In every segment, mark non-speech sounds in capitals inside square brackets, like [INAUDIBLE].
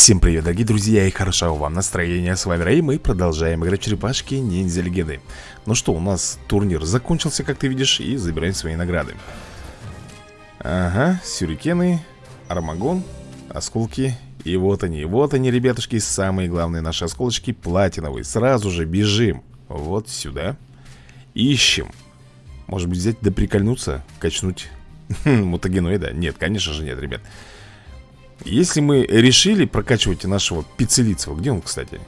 Всем привет, дорогие друзья, и хорошего вам настроения, с вами Рэй, мы продолжаем играть черепашки ниндзя легенды. Ну что, у нас турнир закончился, как ты видишь, и забираем свои награды. Ага, сюрикены, армагон, осколки. И вот они, вот они, ребятушки, самые главные наши осколочки платиновые. Сразу же бежим вот сюда. Ищем. Может быть взять да прикольнуться, качнуть. [LAUGHS] Мутагеноида? Нет, конечно же нет, ребят если мы решили прокачивать нашего пиццелицего Где он, кстати?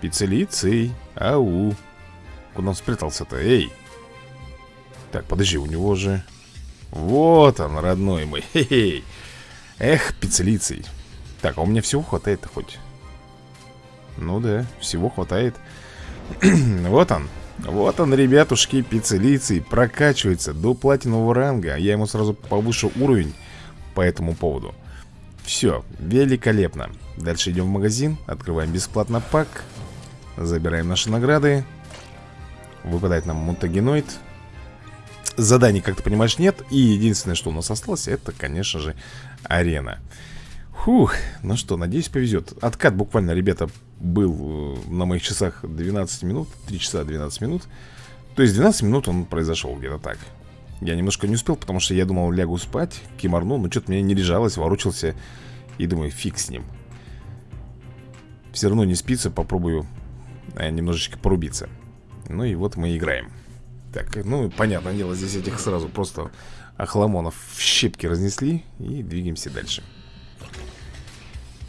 Пиццелицей. Ау. Куда он спрятался-то? Эй! Так, подожди, у него же Вот он, родной мой. [LAUGHS] Хе -хе. Эх, пиццелицей. Так, а у меня всего хватает-то хоть? Ну да, всего хватает. [CLEARS THROAT] Вот он. Вот он, ребятушки, пиццелицей Прокачивается до платинового ранга Я ему сразу повышу уровень По этому поводу все, великолепно. Дальше идем в магазин, открываем бесплатно пак Забираем наши награды. Выпадает нам мутагеноид. Заданий, как ты понимаешь, нет. И единственное, что у нас осталось, это, конечно же, арена. Фух, ну что, надеюсь, повезет Откат буквально, ребята, был э, на моих часах 12 минут 3 часа 12 минут. То есть 12 минут он произошел где-то так я немножко не успел, потому что я думал, лягу спать, киморну, но что-то мне не лежалось, ворочался. И думаю, фиг с ним. Все равно не спится, попробую э, немножечко порубиться. Ну и вот мы играем. Так, ну, понятное дело, здесь этих сразу просто охламонов в щепки разнесли. И двигаемся дальше.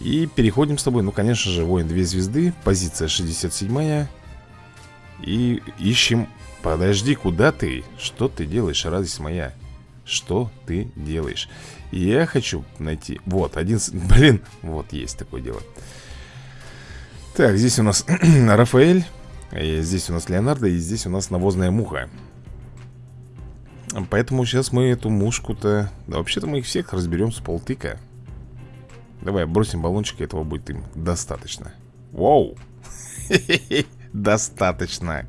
И переходим с тобой, ну, конечно же, воин 2 звезды, позиция 67-я. И ищем Подожди, куда ты? Что ты делаешь, радость моя? Что ты делаешь? Я хочу найти... Вот, один... [LAUGHS] Блин, вот есть такое дело. Так, здесь у нас [CLEARS THROAT] Рафаэль. Здесь у нас Леонардо. И здесь у нас навозная муха. Поэтому сейчас мы эту мушку-то... Да вообще-то мы их всех разберем с полтыка. Давай бросим баллончик, этого будет им достаточно. Вау! [LAUGHS] Достаточно.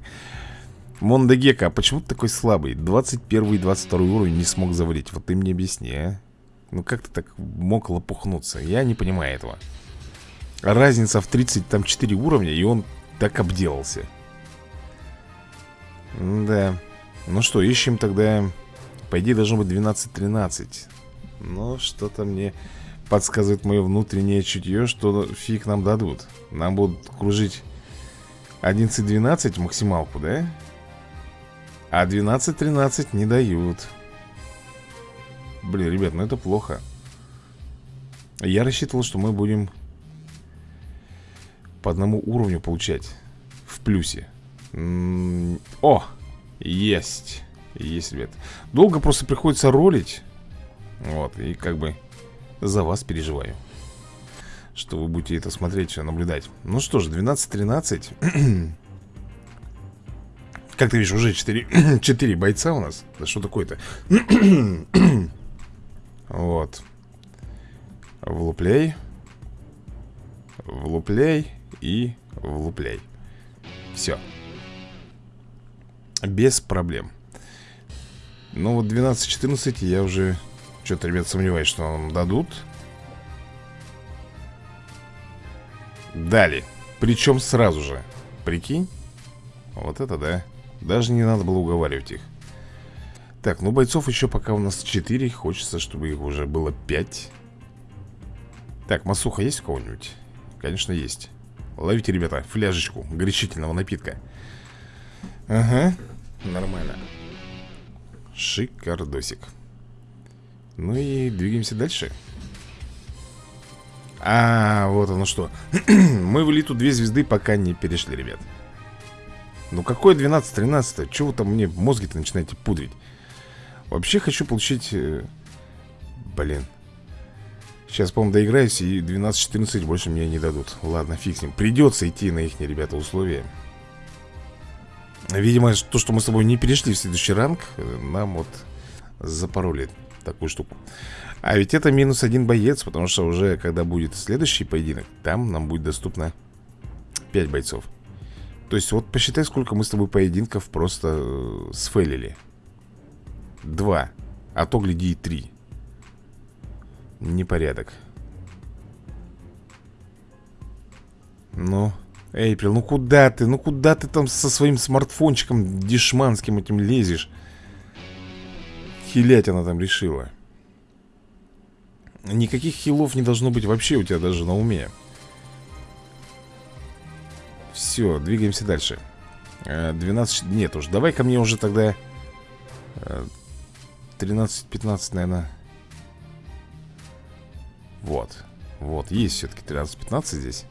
Мондагека, а почему ты такой слабый? 21 и 22 уровень не смог завалить. Вот ты мне объясни, а? Ну как ты так мог лопухнуться? Я не понимаю этого. Разница в 30, там 4 уровня, и он так обделался. Да. Ну что, ищем тогда... По идее, должно быть 12-13. Но что-то мне подсказывает мое внутреннее чутье, что фиг нам дадут. Нам будут кружить 11-12 максималку, да? А 12-13 не дают Блин, ребят, ну это плохо Я рассчитывал, что мы будем По одному уровню получать В плюсе О! Есть Есть, ребят Долго просто приходится ролить Вот, и как бы За вас переживаю Что вы будете это смотреть, наблюдать. Ну что ж, 12-13 [CLEARS THROAT] Как ты видишь, уже 4, 4 [CLEARS THROAT] бойца у нас. Да что такое-то? [CLEARS THROAT] вот. Влупляй Влупляй и влупляй Все Без проблем. Ну вот 12-14 я уже Что-то, ребят, сомневаюсь, что нам дадут Дали. Причем сразу же. Прикинь? Вот это да. Даже не надо было уговаривать их. Так, ну бойцов еще пока у нас 4 Хочется, чтобы их уже было 5 Так, масуха есть у кого-нибудь? Конечно, есть. Ловите, ребята, фляжечку горячительного напитка. Ага, нормально. Шикардосик. Ну и двигаемся дальше А, вот оно что [CLEARS THROAT] Мы в элиту две звезды пока не перешли, ребят ну какое 12-13? Чего вы там мне мозги-то начинаете пудрить? Вообще хочу получить... Э, блин. Сейчас, по-моему, доиграюсь и 12-14 больше мне не дадут. Ладно, фиг с ним. Придется идти на их, ребята, условия. Видимо, то, что мы с тобой не перешли в следующий ранг, э, нам вот запороли такую штуку. А ведь это минус один боец, потому что уже, когда будет следующий поединок, там нам будет доступно 5 бойцов. То есть вот посчитай, сколько мы с тобой поединков просто э, сфейлили. Два. А то, гляди, и три. Непорядок. Ну, Эйприл, ну куда ты? Ну куда ты там со своим смартфончиком дешманским этим лезешь? Хилять она там решила. Никаких хилов не должно быть вообще у тебя даже на уме. Все, двигаемся дальше. 12... Э, нет уж, давай ко мне уже тогда 13-15, э, наверное Вот Вот, есть все-таки 13-15 здесь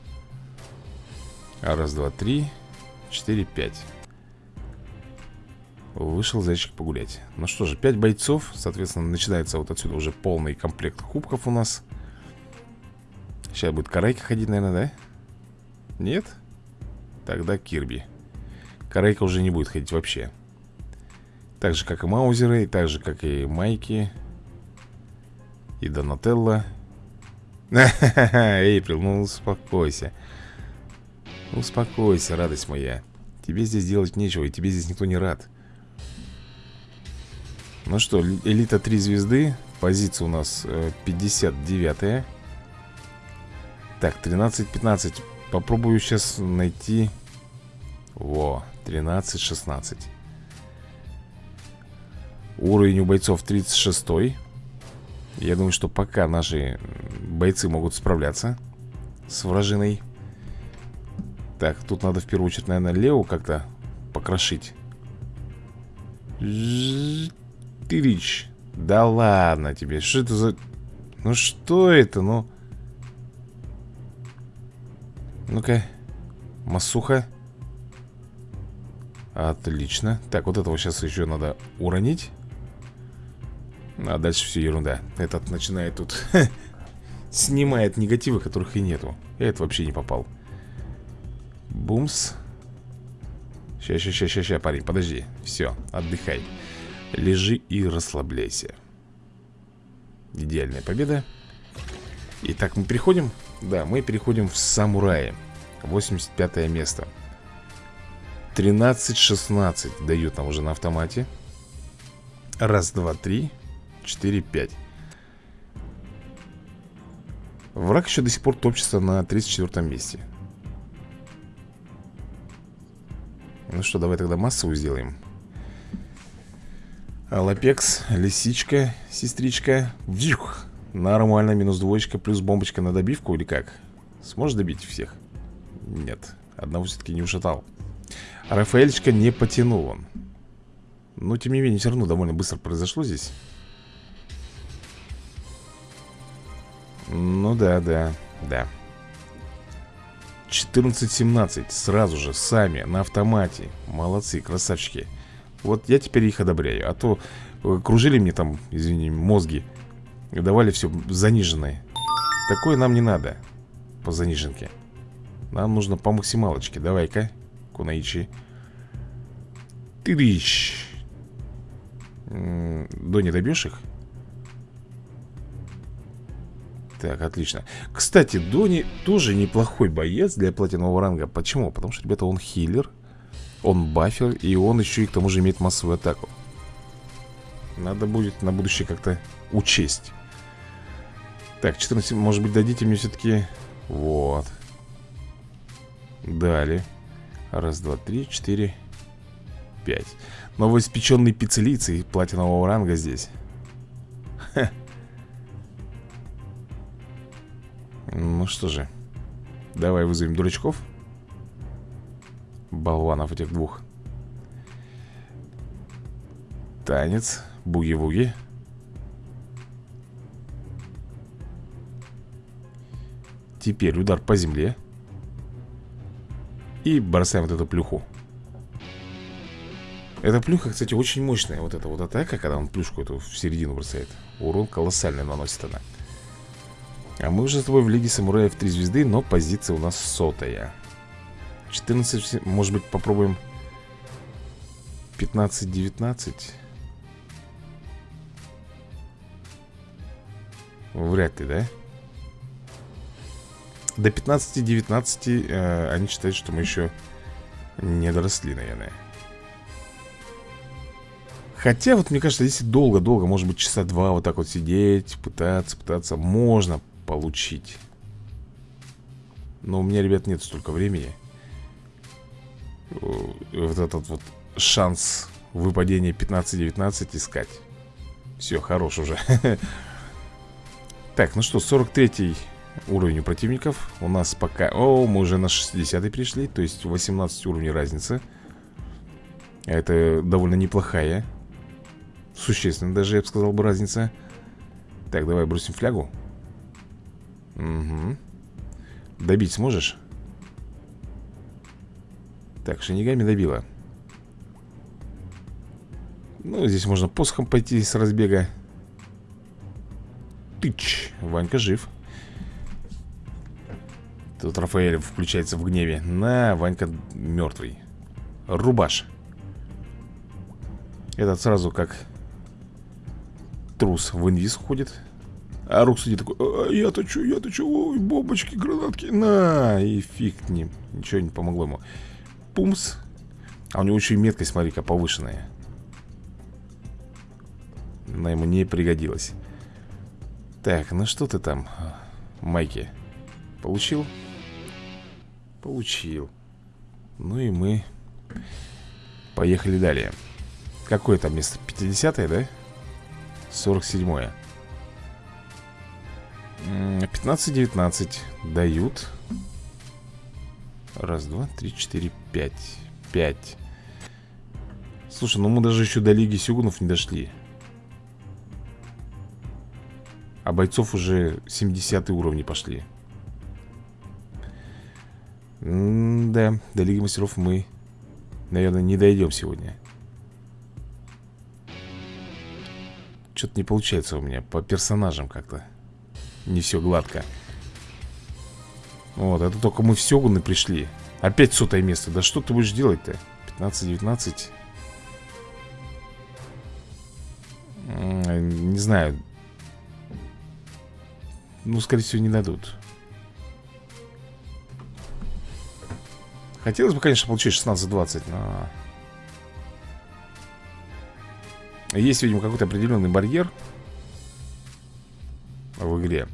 Раз, два, три Четыре, пять Вышел зайчик погулять. Ну что же, 5 бойцов Соответственно, начинается вот отсюда уже полный комплект кубков у нас. Сейчас будет Карайка ходить, наверное, да? Нет? Тогда Кирби. Карайка уже не будет ходить вообще. Так же, как и Маузеры И так же, как и Майки И Донателло. [LAUGHS] Эйприл, ну успокойся. Успокойся, радость моя. Тебе здесь делать нечего, и тебе здесь никто не рад Ну что, элита 3 звезды Позиция у нас 59 -я. Так, 13-15 Попробую сейчас найти. Во, 13-16 Уровень у бойцов 36 Я думаю, что пока наши бойцы могут справляться С вражиной. Так, тут надо в первую очередь, наверное, Лео как-то покрошить Тырич Да ладно тебе, что это за... Ну что это, ну... Ну-ка Масуха. Отлично. Так, вот этого сейчас еще надо уронить. А дальше все ерунда. Этот начинает тут Снимает негативы, которых и нету. Я это вообще не попал. Бумс. Ща, ща, ща, ща, ща, парень, подожди. Все, отдыхай Лежи и расслабляйся. Идеальная победа. Итак, мы переходим? Да, мы переходим в самураи. 85 место. 13-16 дают нам уже на автомате. Раз, два, три Четыре, пять. Враг еще до сих пор топчется на 34 месте. Ну что, давай тогда массовую сделаем Алапекс, лисичка, сестричка. Вжух Нормально, минус двоечка, плюс бомбочка на добивку или как? Сможешь добить всех? Нет, одного все-таки не ушатал. Рафаэльчика не потянул он. Но тем не менее, все равно довольно быстро произошло здесь. Ну да, да, да. 14-17 Сразу же, сами, на автомате. Молодцы, красавчики Вот я теперь их одобряю. А то э, кружили мне там, извини, мозги Давали все заниженное. Такое нам не надо По заниженке. Нам нужно по максималочке. Давай-ка Кунаичи. Ты дыщ До не добьешь их? Так, отлично. Кстати, Дони тоже неплохой боец для платинового ранга. Почему? Потому что, ребята, он хиллер Он бафер И он еще и к тому же имеет массовую атаку. Надо будет на будущее как-то учесть. Так, 14, может быть, дадите мне все-таки Вот. Далее. Раз, два, три, четыре, пять. Новоиспеченный пиццелицей платинового ранга здесь. Ха. Ну что же Давай вызовем дурачков Болванов этих двух. Танец Буги-вуги. Теперь удар по земле. И бросаем вот эту плюху. Эта плюха, кстати, очень мощная. Вот эта вот атака, когда он плюшку эту в середину бросает. Урон колоссальный наносит она. А мы уже с тобой в Лиге Самураев 3 звезды Но позиция у нас сотая 14, может быть, попробуем 15-19 Вряд ли, да? До 15-19 э, они считают, что мы еще не доросли, наверное. Хотя, вот мне кажется, если долго-долго, может быть, часа два вот так вот сидеть, пытаться, пытаться, можно получить. Но у меня, ребят, нет столько времени Вот этот вот шанс выпадения 15-19 искать. Все, хорош уже. [LAUGHS] Так, ну что, 43 уровень у противников. У нас пока... О, мы уже на 60 пришли То есть 18 уровней разницы. Это довольно неплохая Существенная даже, я бы сказал бы, разница. Так, давай бросим флягу. Угу Добить сможешь? Так, шинигами добила. Ну, здесь можно посохом пойти с разбега. Тыч, Ванька жив. Тут Рафаэль включается в гневе. На, Ванька мертвый. Рубаш. Этот сразу как Трус в инвиз уходит а Рук сидит такой, а, я-то что, я-то что, ой, бомбочки, гранатки, на, и фиг к ним, ничего не помогло ему. Пумс. А у него еще и меткость, смотри-ка, повышенная. Она ему не пригодилась. Так, ну что ты там, Майки? Получил? Получил. Ну и мы поехали далее. Какое там место? 50-е, да? 47-е. 15-19 дают Раз, два, три, четыре, пять. Пять. Слушай, ну мы даже еще до Лиги Сюгунов не дошли. А бойцов уже 70 уровни пошли. М Да, до Лиги Мастеров мы, наверное, не дойдем сегодня. Что-то не получается у меня по персонажам как-то. Не все гладко Вот, это только мы в Сёгуны пришли. Опять сотое место. Да что ты будешь делать-то? 15-19 Не знаю. Ну, скорее всего, не дадут. Хотелось бы, конечно, получить 16-20, но... Есть, видимо, какой-то определенный барьер в игре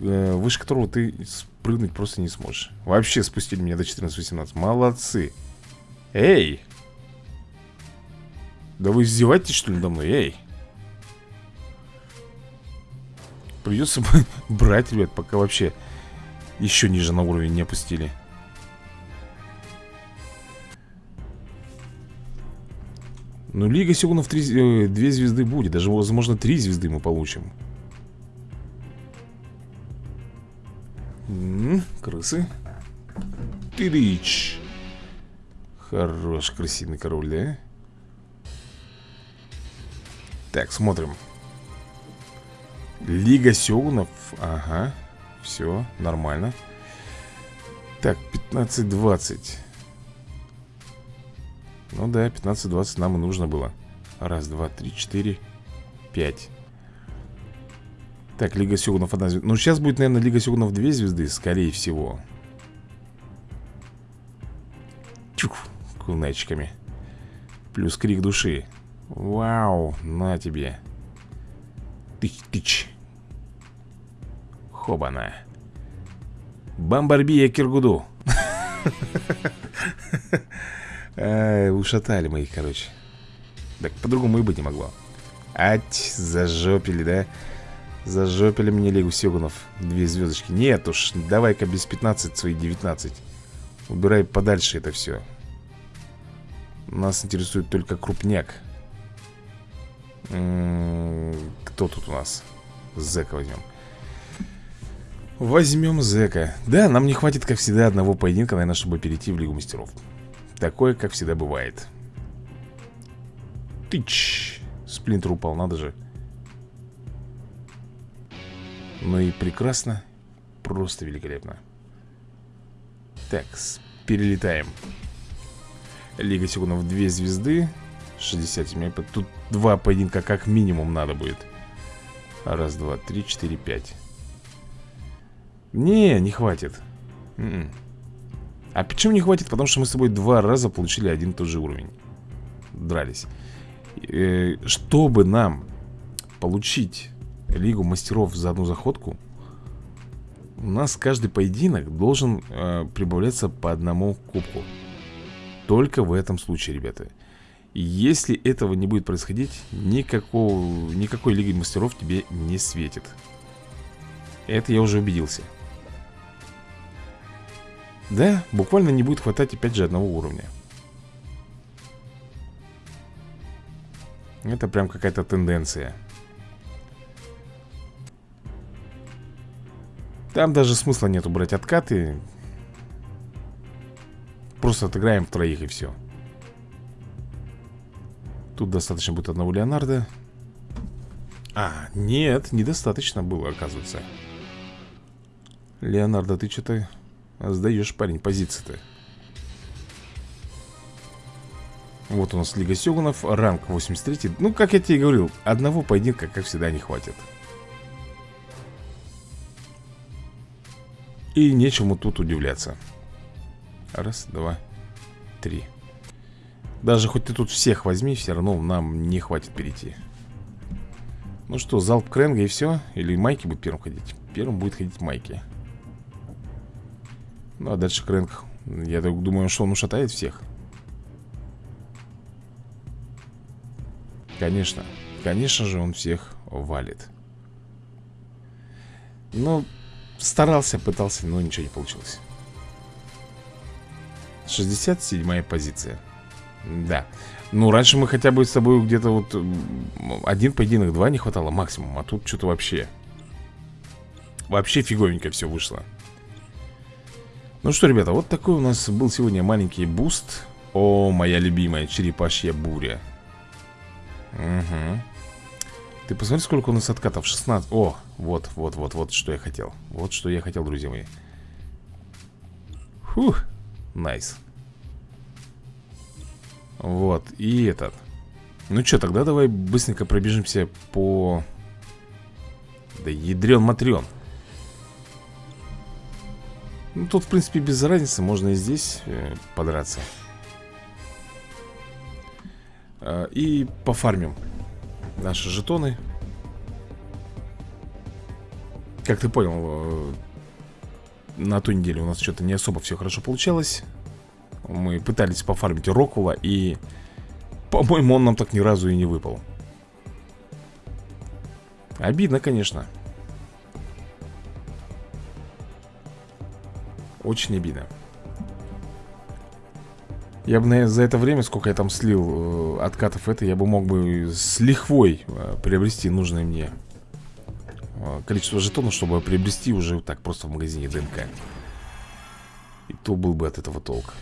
э, Выше которого ты спрыгнуть просто не сможешь. Вообще спустили меня до 14-18 Молодцы. Эй! Да вы издеваетесь что ли надо мной? Эй! Придется [LAUGHS] брать, ребят, пока вообще Еще ниже на уровень не опустили. Ну, Лига Сёгунов 3, 2 э, звезды будет. Даже, возможно, 3 звезды мы получим крысы Тырыч. Хорош, красивый король, да? Так, смотрим. Лига Сёгунов. Ага, все, нормально. Так, 15-20 Ну да, 15-20 нам и нужно было. Раз, два, три, четыре, пять так, Лига Сёгунов одна звезда Ну, сейчас будет, наверное, Лига Сёгунов две звезды Скорее всего. Чук, кунечками Плюс крик души. Вау, на тебе. Тыч-тыч Хобана. Бомбарбия Киргуду. Ушатали мы их, короче. Так, по-другому и быть не могло. Ать, зажопили, да? Зажопили мне Лигу Сёгунов. Две звездочки Нет уж, давай-ка без 15 свои 19 Убирай подальше это все Нас интересует только крупняк. М -м Кто тут у нас? Зека возьмем Возьмем Зека Да, нам не хватит, как всегда, одного поединка, наверное, чтобы перейти в Лигу Мастеров. Такое, как всегда, бывает. Тыч! Сплинтер упал, надо же ну и прекрасно. Просто великолепно. Так, перелетаем. Лига Сигунов 2 звезды. 67 Тут два поединка как минимум надо будет. Раз, два, три, четыре, пять. Не, не хватит. М м-м. -м. А почему не хватит? Потому что мы с тобой два раза получили один и тот же уровень. Дрались. Э, Чтобы нам получить Лигу мастеров за одну заходку У нас каждый поединок должен э, прибавляться по одному кубку. Только в этом случае, ребята. Если этого не будет происходить никакого, Никакой Лиги Мастеров тебе не светит. Это я уже убедился. Да, буквально не будет хватать опять же одного уровня. Это прям какая-то тенденция Там даже смысла нету брать откаты. Просто отыграем троих и все Тут достаточно будет одного Леонардо. А, нет, недостаточно было, оказывается. Леонардо, ты что-то сдаешь, парень, позиции-то. Вот у нас Лига Сёгунов, ранг 83 Ну, как я тебе говорил, одного поединка, как всегда, не хватит И нечему тут удивляться. Раз, два, три. Даже хоть ты тут всех возьми, все равно нам не хватит перейти. Ну что, залп Кренга и все? Или Майки будет первым ходить? Первым будет ходить Майки. Ну а дальше Крэнг Я думаю, что он ушатает всех. Конечно, конечно же он всех валит. Ну, Старался, пытался, но ничего не получилось. 67 позиция. Да. Ну, раньше мы хотя бы с тобой где-то вот Один поединок, два не хватало максимум А тут что-то вообще Вообще фиговенько все вышло. Ну что, ребята, вот такой у нас был сегодня маленький буст. О, моя любимая черепашья буря. Угу ты посмотри, сколько у нас откатов. 16 О, вот, вот, вот, вот, что я хотел. Вот что я хотел, друзья мои. Фух, найс. Вот, и этот. Ну что, тогда давай быстренько пробежимся по... Да ядрен матрен Ну, тут, в принципе, без разницы Можно и здесь э, подраться. Э, И пофармим наши жетоны Как ты понял, э, на той неделе у нас что-то не особо все хорошо получалось. Мы пытались пофармить Рокула и, по-моему, он нам так ни разу и не выпал. Обидно, конечно. Очень обидно. Я бы, наверное, за это время, сколько я там слил э, откатов это, я бы мог бы с лихвой э, приобрести нужное мне количество жетонов, чтобы приобрести уже так просто в магазине ДНК. И то был бы от этого толк.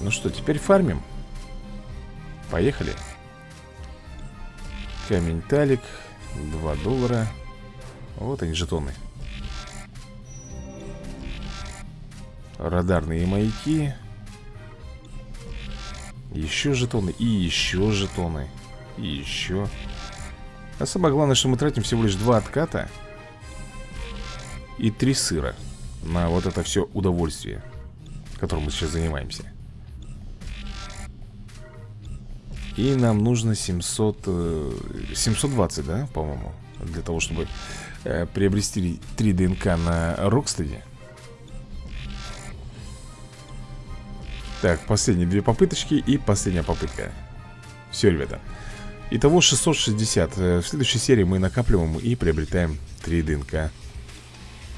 Ну что, теперь фармим. Поехали. Камень талик. 2 доллара. Вот они, жетоны. Радарные маяки Еще жетоны И еще жетоны И еще А самое главное, что мы тратим всего лишь два отката И три сыра На вот это все удовольствие Которым мы сейчас занимаемся. И нам нужно 700 720, да, по-моему Для того, чтобы э, приобрести 3 ДНК на Рокстеде. Так, последние две попыточки и последняя попытка. Все, ребята Итого 660 э, В следующей серии мы накапливаем и приобретаем 3 ДНК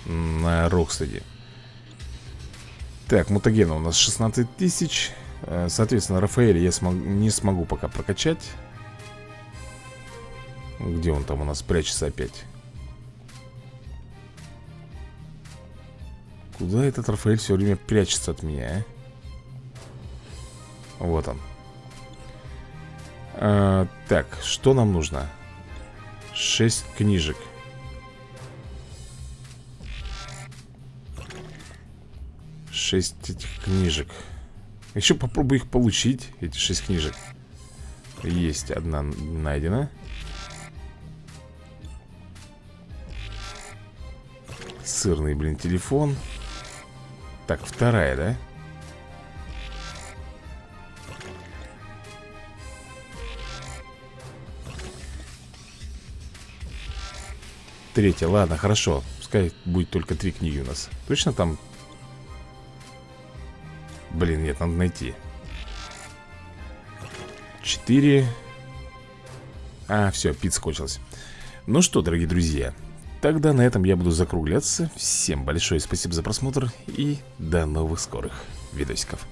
На Рокстеде Так, мутагена у нас 16 тысяч. Э, Соответственно, Рафаэля я смог, не смогу пока прокачать. Где он там у нас прячется опять? Куда этот Рафаэль все время прячется от меня, а? Вот он а, Так, что нам нужно? Шесть книжек. Шесть этих книжек. Еще попробую их получить Эти шесть книжек. Есть одна найдена. Сырный, блин, телефон. Так, вторая, да? Третья, ладно, хорошо. Пускай будет только три книги у нас. Точно там? Блин, нет, надо найти. Четыре. А, все, пицца кончилась. Ну что, дорогие друзья Тогда на этом я буду закругляться. Всем большое спасибо за просмотр И до новых скорых видосиков